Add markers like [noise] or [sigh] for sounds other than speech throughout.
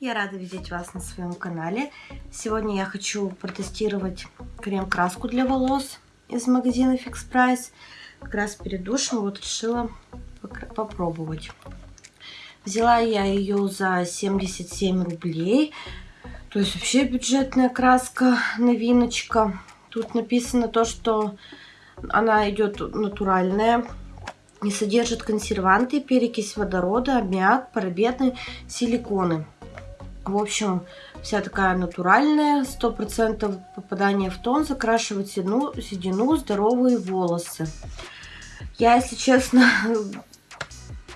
Я рада видеть вас на своем канале. Сегодня я хочу протестировать крем-краску для волос из магазина Fix Price. Как раз перед душем вот решила попробовать. Взяла я ее за 77 рублей. То есть вообще бюджетная краска, новиночка. Тут написано то, что она идет натуральная, не содержит консерванты, перекись водорода, аммиак, парабены, силиконы. В общем, вся такая натуральная, 100% попадание в тон, закрашивать седину, седину, здоровые волосы. Я, если честно,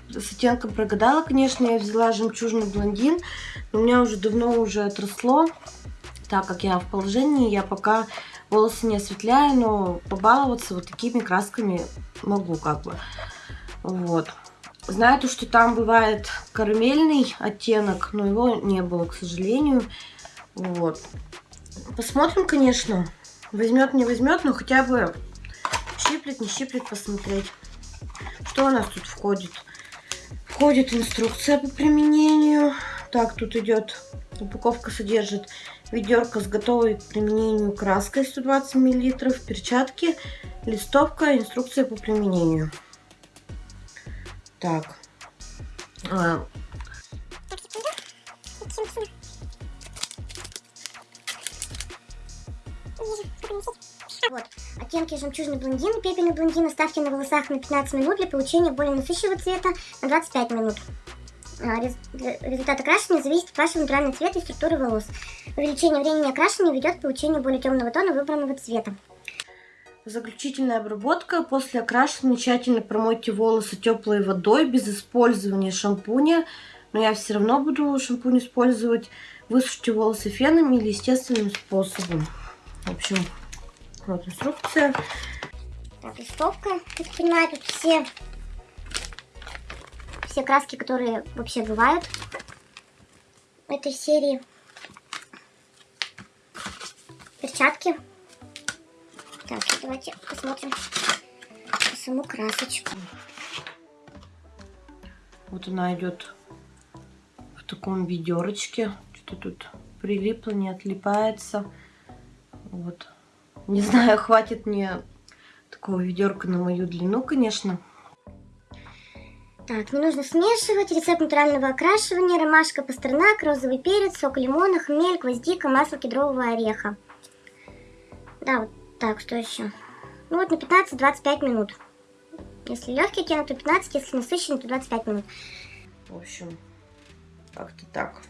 с оттенком прогадала, конечно, я взяла жемчужный блондин, но у меня уже давно уже отросло, так как я в положении, я пока волосы не осветляю, но побаловаться вот такими красками могу как бы. Вот. Знаю то, что там бывает карамельный оттенок, но его не было, к сожалению. Вот. Посмотрим, конечно. Возьмет, не возьмет, но хотя бы щиплет, не щиплет, посмотреть. Что у нас тут входит? Входит инструкция по применению. Так, тут идет, упаковка содержит ведерко с готовой к применению краской 120 мл, перчатки, листовка, инструкция по применению. Так. А. Вот. Оттенки жемчужный блондин, пепельный блондин оставьте на волосах на 15 минут для получения более насыщенного цвета на 25 минут. А, результат окрашивания зависит от вашего натурального цвета и структуры волос. Увеличение времени окрашивания ведет к получению более темного тона выбранного цвета. Заключительная обработка. После окрашивания тщательно промойте волосы теплой водой без использования шампуня. Но я все равно буду шампунь использовать. Высушите волосы феном или естественным способом. В общем, вот инструкция. Листовка. Как понимаю, тут все, все краски, которые вообще бывают в этой серии. Перчатки так, давайте посмотрим саму красочку. Вот она идет в таком ведерочке. Что тут прилипло, не отлипается. Вот. Не знаю, хватит мне такого ведерка на мою длину, конечно. Так, не нужно смешивать. Рецепт натурального окрашивания. Ромашка, пастернак, розовый перец, сок лимона, хмель, гвоздика, масло кедрового ореха. Да, вот так, что еще? Ну вот на 15-25 минут. Если легкий оттенок, то 15, если насыщенный, то 25 минут. В общем, как-то так.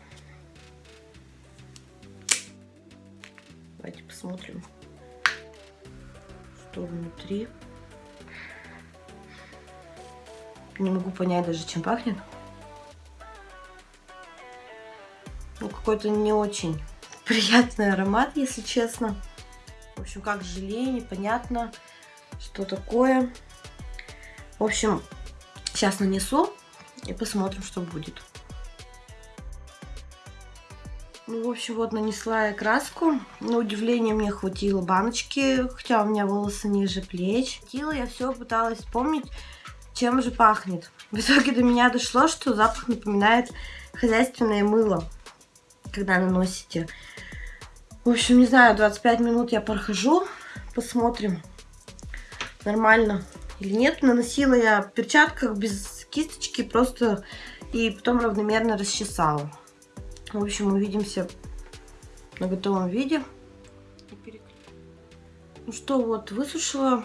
Давайте посмотрим, что внутри. Не могу понять даже, чем пахнет. Ну, какой-то не очень [laughs] приятный аромат, если честно. В общем, как желе, непонятно, что такое. В общем, сейчас нанесу и посмотрим, что будет. Ну, в общем, вот нанесла я краску. На удивление мне хватило баночки, хотя у меня волосы ниже плеч. Хватило, я все пыталась вспомнить, чем же пахнет. В итоге до меня дошло, что запах напоминает хозяйственное мыло, когда наносите. В общем, не знаю, 25 минут я прохожу. Посмотрим, нормально или нет. Наносила я в перчатках без кисточки просто и потом равномерно расчесала. В общем, увидимся на готовом виде. Ну что, вот, высушила.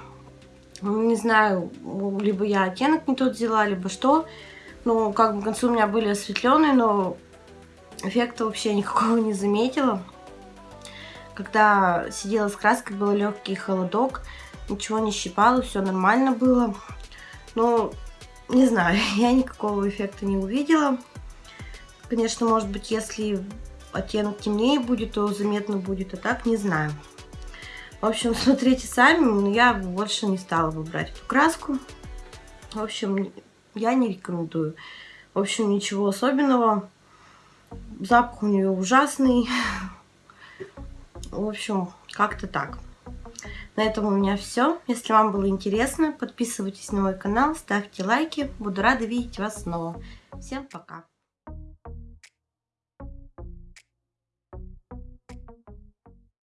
Не знаю, либо я оттенок не тот взяла, либо что. Ну, как бы концу у меня были осветленные, но эффекта вообще никакого не заметила. Когда сидела с краской, был легкий холодок, ничего не щипало, все нормально было. Но, не знаю, [laughs] я никакого эффекта не увидела. Конечно, может быть, если оттенок темнее будет, то заметно будет, а так не знаю. В общем, [laughs] смотрите сами, но я больше не стала выбрать эту краску. В общем, я не рекомендую. В общем, ничего особенного. Запах у нее ужасный. [laughs] В общем, как-то так. На этом у меня все. Если вам было интересно, подписывайтесь на мой канал, ставьте лайки. Буду рада видеть вас снова. Всем пока!